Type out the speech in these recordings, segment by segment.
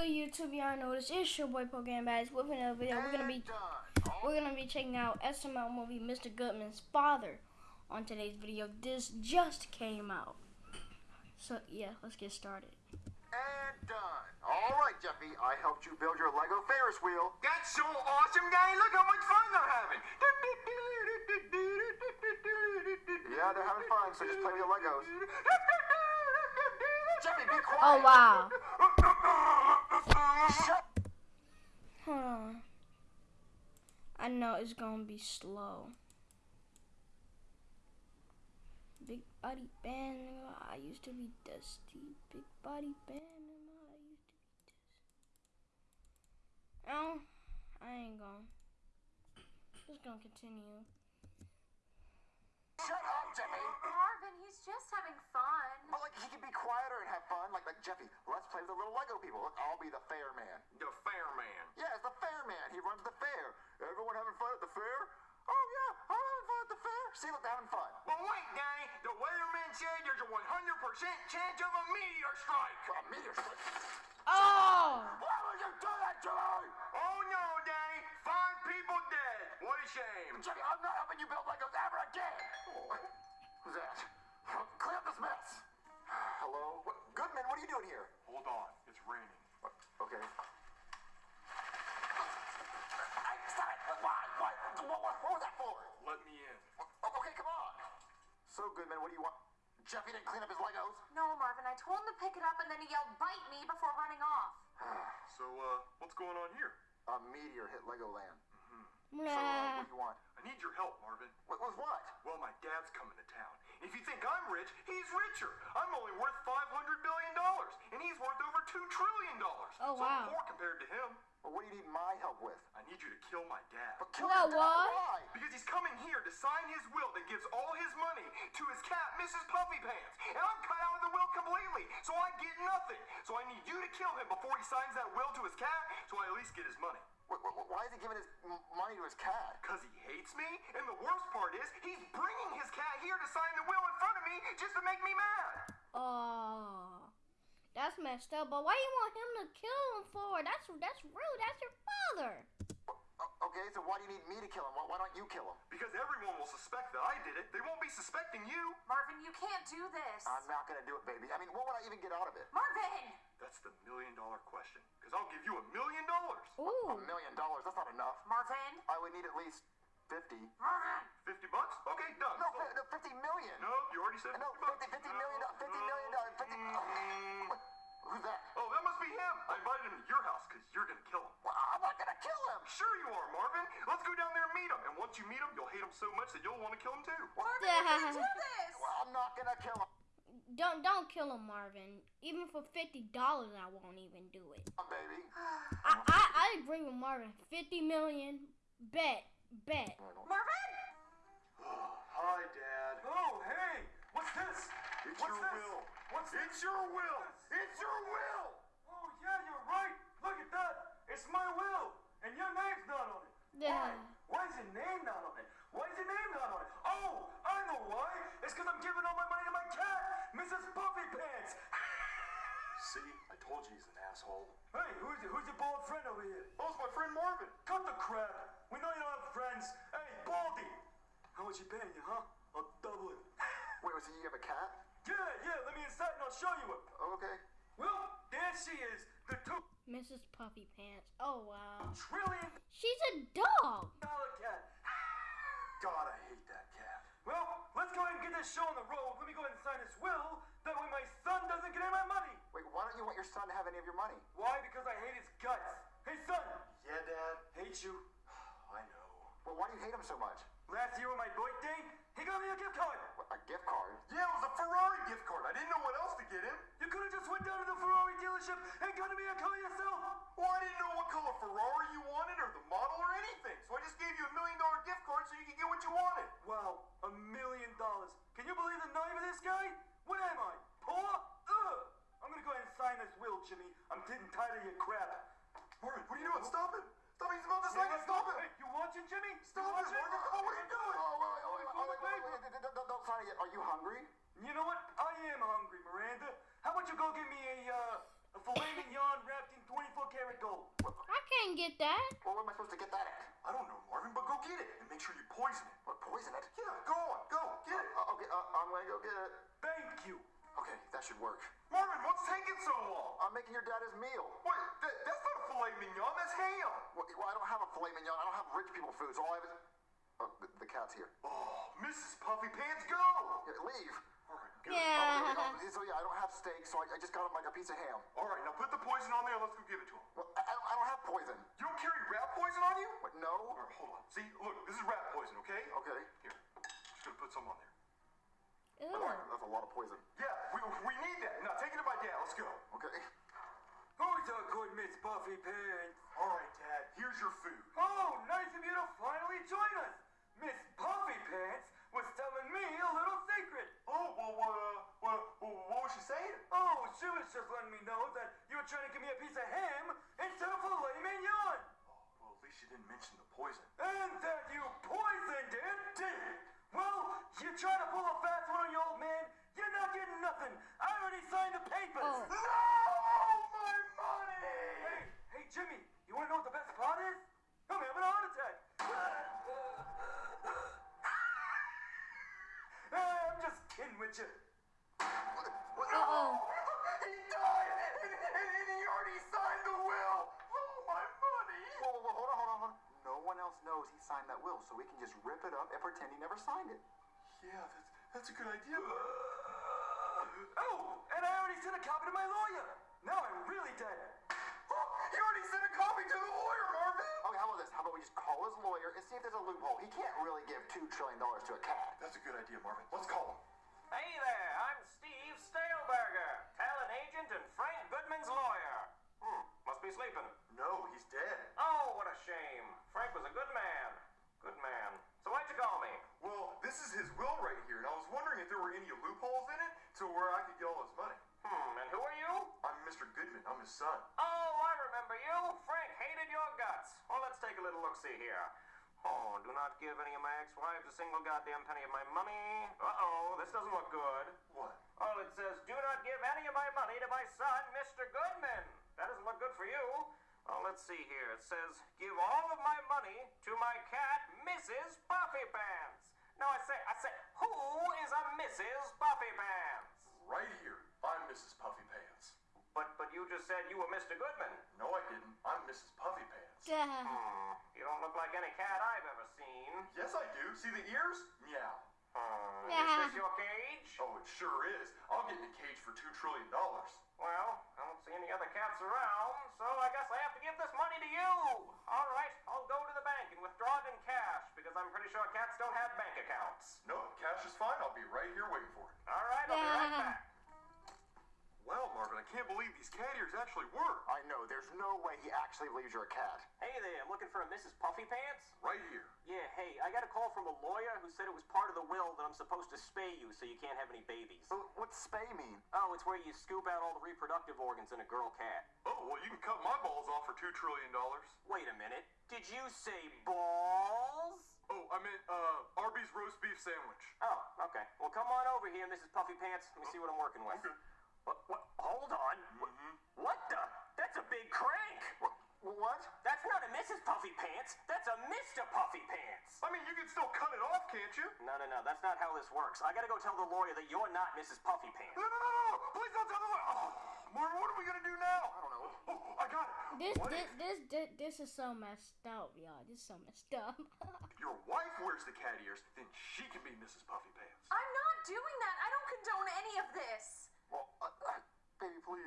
good YouTube? Y'all know this is your boy Pokemon Bags with another video. We're gonna be we're gonna be checking out SML movie Mr. Goodman's father on today's video. This just came out. So yeah, let's get started. And done. All right, Jeffy, I helped you build your Lego Ferris wheel. That's so awesome, guy. Look how much fun they're having. Yeah, they're having fun, so just play with your Legos. Jeffy, be quiet. Oh wow. Hold on. I know it's gonna be slow. Big body band, I used to be dusty. Big body band, I used to be dusty. Oh, I ain't gonna. Just gonna continue. Shut up, Jeffy. Marvin, he's just having fun. But like he can be quieter and have fun. Like like Jeffy, let's play with the little Lego people. Look, I'll be the fair man. The fair man. Yeah, it's the fair man. He runs the fair. Everyone having fun at the fair? Oh yeah, I'm having fun at the fair. See, look, they're having fun. But wait, Danny. The weatherman said there's a 100% chance of a meteor strike. A meteor strike. Oh! Are you doing here? Hold on. It's raining. What? Okay. Hey, stop it! Why? Why? What, what, what was that for? Let me in. Okay, come on. So, Goodman, what do you want? Jeffy didn't clean up his Legos? No, Marvin, I told him to pick it up and then he yelled, bite me before running off. So, uh, what's going on here? A meteor hit Legoland. hmm So, uh, what do you want? I need your help, Marvin. What was what? Well, my dad's coming to town. If you think I'm rich, he's richer. I'm only worth $500 billion, and he's worth over $2 trillion. Oh, so wow. I'm poor compared to him. Well, what do you need my help with? I need you to kill my dad. But kill Well, your dad, what? Why? Because he's coming here to sign his will that gives all his money to his cat, Mrs. Puffy Pants. And I'm cut out of the will completely, so I get nothing. So I need you to kill him before he signs that will to his cat, so I at least get his money. Wh- wh- Why is he giving his money to his cat? Because he hates me, and the worst part is, he's bringing his cat here to sign the will in front of me just to make me mad. Oh. That's messed up. But why do you want him to kill him for? That's that's rude. That's your father. Okay, so why do you need me to kill him? Why, why don't you kill him? Because everyone will suspect that I did it. They won't be suspecting you. Marvin, you can't do this. I'm not gonna do it, baby. I mean, what would I even get out of it? Marvin! That's the million dollar question. Because I'll give you a million dollars. Ooh. A million dollars, that's not enough. Marvin! I would need at least 50. Marvin! 50 bucks? Okay, done. No, Sold. fi- no 50 million. No, you already said 50 No, bucks. 50, 50 million, do- 50 million, dollars, 50. Uh, mm. What? Who's that? Oh, that must be him. I invited him to your house because you're going to kill him. Well, I'm not gonna kill him. Sure you are, Marvin. Let's go down there and meet him. And once you meet him, you'll hate him so much that you'll want to kill him too. Marvin, you do this! Well, I'm not gonna kill him, Don't don't kill him, Marvin. Even for fifty dollars, I won't even do it. baby. I I I agree with Marvin. Fifty million. Bet. Bet. Marvin! Hi, Dad. Oh, hey. What's this? It's What's your this? will. What's It's your will. It's your will. Oh, yeah, you're right. Look at that. It's my will. And your name's not on it. Yeah. Why? Why is your name not on it? Why is your name not on it? Oh, I know why. It's because I'm giving all my money to my cat, Mrs. Puffy Pants. See, I told you he's an asshole. Hey, who's who's your bald friend over here? Oh, it's my friend Marvin. Cut the crap. We know you don't have friends. Hey, Baldy. How much you paying you, huh? I'll double it. Wait, so you have a cat? Yeah, yeah, let me inside and I'll show you it. Okay. Well, there she is, the two Mrs. Puffy Pants. Oh wow. trillion She's a dog. dollar cat. God, I hate that cat. Well, let's go ahead and get this show on the road. Let me go ahead and sign this will. That way my son doesn't get any of my money. Wait, why don't you want your son to have any of your money? Why? Because I hate his guts. Hey, son. Yeah, Dad. Hate you. I know. Well, why do you hate him so much? Last year on my birthday, he got me a gift card. What, a gift card? Yeah, it was a Ferrari gift card. I didn't know what else to get him went down to the Ferrari dealership and got me a car yourself. Well, I didn't know what color Ferrari you wanted or the model or anything, so I just gave you a million dollar gift card so you could get what you wanted. Wow, a million dollars. Can you believe the name of this guy? What am I, poor? Ugh! I'm gonna go ahead and sign this will, Jimmy. I'm getting tired of your crap. Morgan, what are you doing? Stop it! Stop it! He's about to sign it! Stop it! Hey, you watching, Jimmy? Stop it, Oh, what are you doing? Oh, oh, oh, oh, oh, oh, don't sign it yet. Are you hungry? You know what? I am hungry, Miranda. How about you go get get that? Well, where am I supposed to get that at? I don't know, Marvin, but go get it and make sure you poison it. What, poison it? Yeah, go on, go, get it. Uh, okay, uh, I'm gonna go get it. Thank you. Okay, that should work. Marvin, what's taking so long? I'm making your dad his meal. Wait, that, that's not a filet mignon, that's ham. Well, well, I don't have a filet mignon. I don't have rich people food, so all I have is. Oh, the, the cat's here. Oh, Mrs. Puffy Pants, go! Yeah, leave. All right, good. Yeah. Oh, okay, so yeah, I don't have steak, so I, I just got him like a piece of ham. All right, now put the poison on there let's go give it to him. Well, I, I don't- have poison. You don't carry rat poison on you? What? No. All right, hold on. See, look, this is rat poison, okay? Okay. Here, I'm just gonna put some on there. Ew. That's a lot of poison. Yeah, we, we need that. Now take it to my dad. Let's go. Okay. Who's a good Miss Puffy Pants? All right, Dad. Here's your food. Oh, nice of you to finally join us. Miss Puffy Pants Oh, well, what, uh, what, what, what was she saying? Oh, she was just letting me know that you were trying to give me a piece of ham instead of filet mignon. Well, at least she didn't mention the poison. And that you poisoned it, did? Well, you try to pull a fast one on your old man, you're not getting nothing. I already signed the papers. Oh. you. Uh-oh. He died, and, and, and he already signed the will. Oh, my money! Whoa, whoa, whoa, hold on, hold on, hold on. No one else knows he signed that will, so we can just rip it up and pretend he never signed it. Yeah, that's that's a good idea. Oh, and I already sent a copy to my lawyer. Now I'm really dead. Oh, you already sent a copy to the lawyer, Marvin. Okay, how about this? How about we just call his lawyer and see if there's a loophole? He can't really give two trillion dollars to a cat. That's a good idea, Marvin. Let's call him. Hey there, I'm Steve Staleberger, talent agent and Frank Goodman's lawyer. Hmm, must be sleeping. No, he's dead. Oh, what a shame. Frank was a good man. Good man. So why'd you call me? Well, this is his will right here, and I was wondering if there were any loopholes in it to where I could get all his money. Hmm, and who are you? I'm Mr. Goodman. I'm his son. Oh, I remember you. Frank hated your guts. Well, let's take a little look-see here. Oh, do not give any of my ex-wives a single goddamn penny of my money. Uh-oh, this doesn't look good. What? Oh, it says, do not give any of my money to my son, Mr. Goodman. That doesn't look good for you. Oh, let's see here. It says, give all of my money to my cat, Mrs. Puffy Pants. Now, I say, I say, who is a Mrs. Puffy Pants? Right here. I'm Mrs. Puffy Pants. But, but you just said you were Mr. Goodman. No, I didn't. I'm Mrs. Puffy Pants. Duh. You don't look like any cat I've ever seen. Yes, I do. See the ears? Meow. Hmm, Yeah. is this your cage? Oh, it sure is. I'll get in a cage for two trillion dollars. Well, I don't see any other cats around, so I guess I have to give this money to you. All right, I'll go to the bank and withdraw it in cash because I'm pretty sure cats don't have bank accounts. No, cash is fine. I'll be right here waiting for it. All I can't believe these cat ears actually work. I know. There's no way he actually believes you're a cat. Hey there, I'm looking for a Mrs. Puffy Pants. Right here. Yeah, hey, I got a call from a lawyer who said it was part of the will that I'm supposed to spay you so you can't have any babies. So what's spay mean? Oh, it's where you scoop out all the reproductive organs in a girl cat. Oh, well, you can cut my balls off for two trillion dollars. Wait a minute. Did you say balls? Oh, I meant uh, Arby's roast beef sandwich. Oh, okay. Well, come on over here, Mrs. Puffy Pants. Let me see what I'm working with. Okay. What, what, hold on. Mm-hmm. What the? That's a big crank. What? What? That's not a Mrs. Puffy Pants. That's a Mr. Puffy Pants. I mean, you can still cut it off, can't you? No, no, no. That's not how this works. I gotta go tell the lawyer that you're not Mrs. Puffy Pants. No, no, no, no, no. Please don't tell the lawyer. Oh, Marvin, what are we gonna do now? I don't know. Oh, I got it. This, What this, if this, this, this is so messed up, y'all. This is so messed up. your wife wears the cat ears, then she can be Mrs. Puffy Pants. I'm not doing that. I don't condone any of this. Well, uh, uh, baby, please.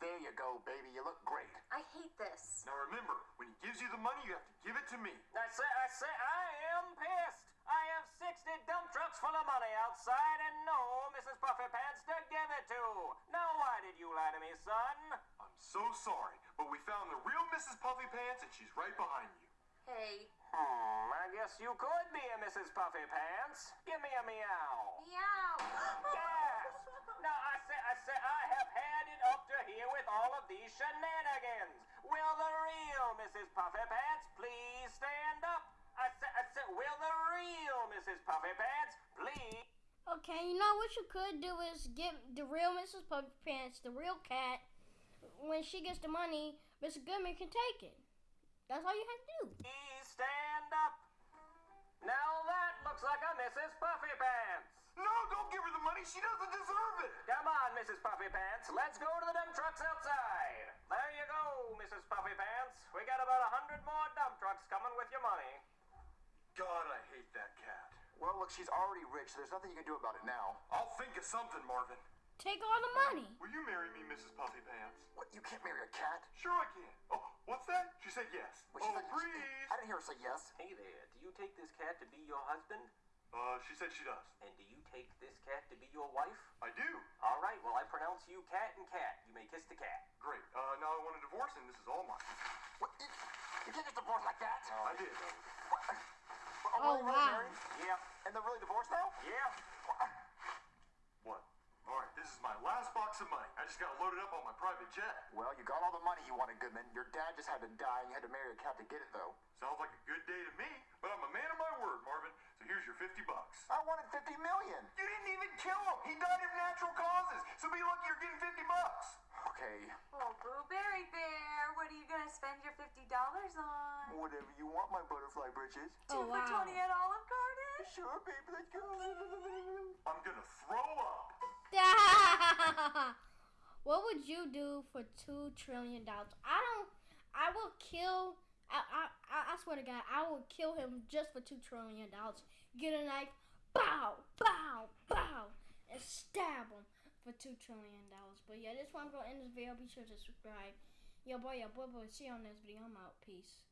There you go, baby. You look great. I hate this. Now remember, when he gives you the money, you have to give it to me. I say, I say, I am pissed. I have 60 dump trucks full of money outside and no Mrs. Puffy Pants to give it to. Now, why did you lie to me, son? I'm so sorry, but we found the real Mrs. Puffy Pants, and she's right behind you. Hey. Hmm, You could be a Mrs. Puffy Pants. Give me a meow. Meow. Yes. Now I say, I say, I have had it up to here with all of these shenanigans. Will the real Mrs. Puffy Pants please stand up? I say, I say, will the real Mrs. Puffy Pants please? Okay, you know what you could do is get the real Mrs. Puppy Pants, the real cat. When she gets the money, Mr. Goodman can take it. That's all you have to do. Please stand. Now that looks like a Mrs. Puffy Pants. No, don't give her the money. She doesn't deserve it. Come on, Mrs. Puffy Pants. Let's go to the dump trucks outside. There you go, Mrs. Puffy Pants. We got about a hundred more dump trucks coming with your money. God, I hate that cat. Well, look, she's already rich. So there's nothing you can do about it now. I'll think of something, Marvin. Take all the money. Will you marry me, Mrs. Puffy Pants? What? You can't marry a cat? Sure I can. Oh, what's that? She said yes. Well, she oh, said- breeze. I didn't hear her say yes. Hey there, do you take this cat to be your husband? Uh, she said she does. And do you take this cat to be your wife? I do. All right, well, I pronounce you cat and cat. You may kiss the cat. Great. Uh, now I want a divorce, and this is all mine. What? You, you can't get divorced like that. Oh, I did. What? Oh, Oh, really, really wow. married? Yeah, And they're really divorced now? yeah. What? All right, this is my last box of money. I just got loaded up on my private jet. Well, you got all the money you wanted, Goodman. Your dad just had to die, and you had to marry a cat to get it, though. Sounds like a good day to me, but I'm a man of my word, Marvin. So here's your 50 bucks. I wanted 50 million. You didn't even kill him. He died of natural causes. So be lucky you're getting 50 bucks. Okay, Oh, Blueberry Bear, what are you gonna spend your fifty dollars on? whatever you want, my butterfly britches. Oh, Two for wow. twenty at Olive Garden? Sure, baby, let's go. I'm gonna throw up. what would you do for two trillion dollars? I don't. I will kill. I, I I swear to God, I will kill him just for two trillion dollars. Get a knife, bow, bow, bow, and stab him for two trillion dollars. But yeah, this one gonna end this video. Be sure to subscribe. Yo boy, yo boy, boy. See you on this video. I'm out. Peace.